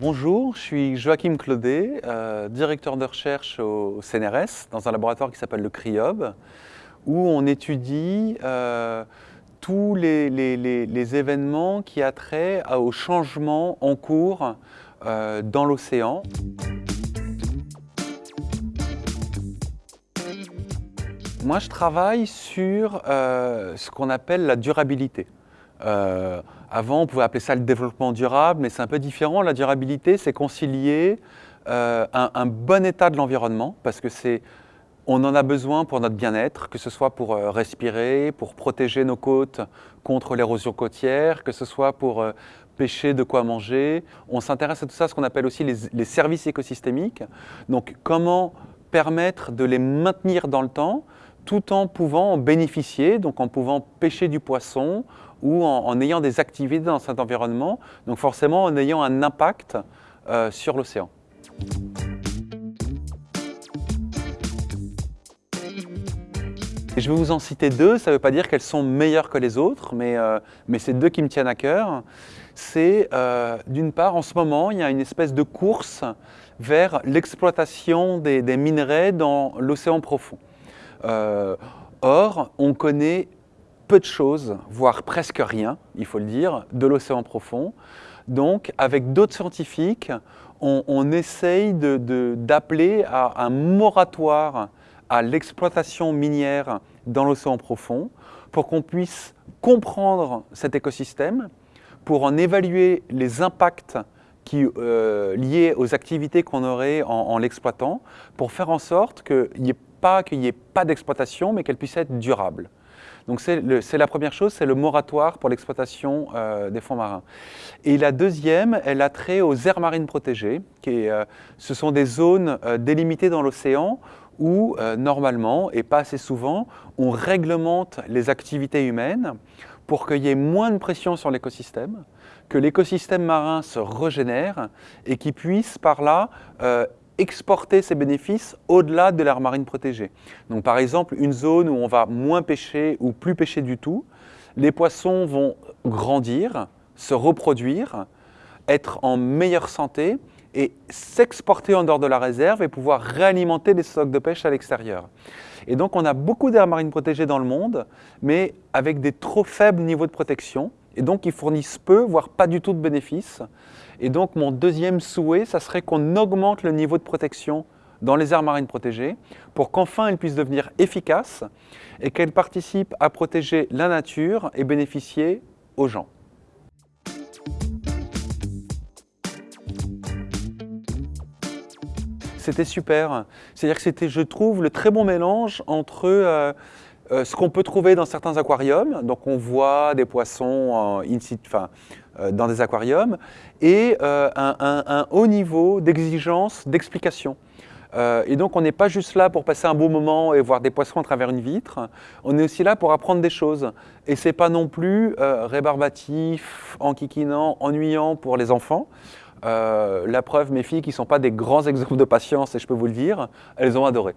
Bonjour, je suis Joachim Claudet, euh, directeur de recherche au, CNRS, dans un laboratoire qui s'appelle le CRIOB, où on étudie euh, tous les, événements qui a trait au changement en cours euh, dans l'océan. Moi, je travaille sur ce qu'on appelle la durabilité. Euh, avant, on pouvait appeler ça le développement durable, mais c'est un peu différent. La durabilité, c'est concilier euh, un, bon état de l'environnement, parce que c'est, on en a besoin pour notre bien-être, que ce soit pour euh, respirer, pour protéger nos côtes contre l'érosion côtière, que ce soit pour pêcher de quoi manger. On s'intéresse à tout ça, ce qu'on appelle aussi les, les services écosystémiques. Donc, comment permettre de les maintenir dans le temps, tout en pouvant en bénéficier, donc en pouvant pêcher du poisson ou en, ayant des activités dans cet environnement, donc forcément en ayant un impact euh, sur l'océan. Je vais vous en citer deux, ça ne veut pas dire qu'elles sont meilleures que les autres, mais, euh, c'est deux qui me tiennent à cœur. C'est euh, d'une part, en ce moment, il y a une espèce de course vers l'exploitation des, minerais dans l'océan profond. Euh, or, on connaît peu de choses, voire presque rien, il faut le dire, de l'océan profond. Donc, avec d'autres scientifiques, on, essaye d'appeler à un moratoire à l'exploitation minière dans l'océan profond pour qu'on puisse comprendre cet écosystème, pour en évaluer les impacts euh, liés aux activités qu'on aurait en, en l'exploitant, pour faire en sorte qu'il n'y ait pas qu'il n'y ait pas d'exploitation, mais qu'elle puisse être durable. Donc c'est la première chose, c'est le moratoire pour l'exploitation euh, des fonds marins. Et la deuxième, elle a trait aux aires marines protégées. Qui euh, ce sont des zones euh, délimitées dans l'océan où, normalement, et pas assez souvent, on réglemente les activités humaines pour qu'il y ait moins de pression sur l'écosystème, que l'écosystème marin se régénère et qu'il puisse par là exporter ses bénéfices au-delà de l'aire marine protégée. Donc par exemple, une zone où on va moins pêcher ou plus pêcher du tout, les poissons vont grandir, se reproduire, être en meilleure santé et s'exporter en dehors de la réserve et pouvoir réalimenter les stocks de pêche à l'extérieur. Et donc on a beaucoup d'aires marines protégées dans le monde, mais avec des trop faibles niveaux de protection, et donc ils fournissent peu, voire pas du tout de bénéfices. Et donc mon deuxième souhait, ça serait qu'on augmente le niveau de protection dans les aires marines protégées pour qu'enfin elles puissent devenir efficaces et qu'elles participent à protéger la nature et bénéficier aux gens. C'était super. C'est-à-dire que c'était, je trouve, le très bon mélange entre euh, euh, ce qu'on peut trouver dans certains aquariums, donc on voit des poissons euh, dans des aquariums, et euh, un, haut niveau d'exigence, d'explication. et donc on n'est pas juste là pour passer un beau moment et voir des poissons à travers une vitre, on est aussi là pour apprendre des choses. Et ce n'est pas non plus rébarbatif, enquiquinant, ennuyant pour les enfants. la preuve, mes filles qui ne sont pas des grands exemples de patience, et je peux vous le dire, elles ont adoré.